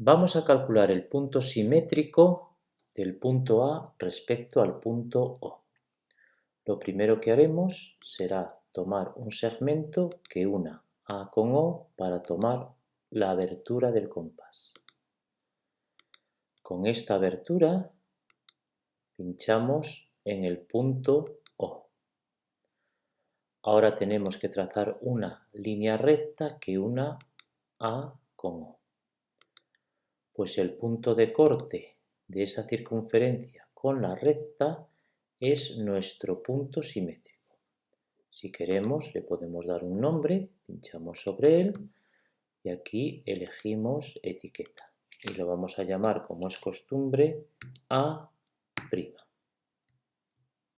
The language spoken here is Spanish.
Vamos a calcular el punto simétrico del punto A respecto al punto O. Lo primero que haremos será tomar un segmento que una A con O para tomar la abertura del compás. Con esta abertura pinchamos en el punto O. Ahora tenemos que trazar una línea recta que una A con O pues el punto de corte de esa circunferencia con la recta es nuestro punto simétrico. Si queremos le podemos dar un nombre, pinchamos sobre él y aquí elegimos etiqueta y lo vamos a llamar como es costumbre A'.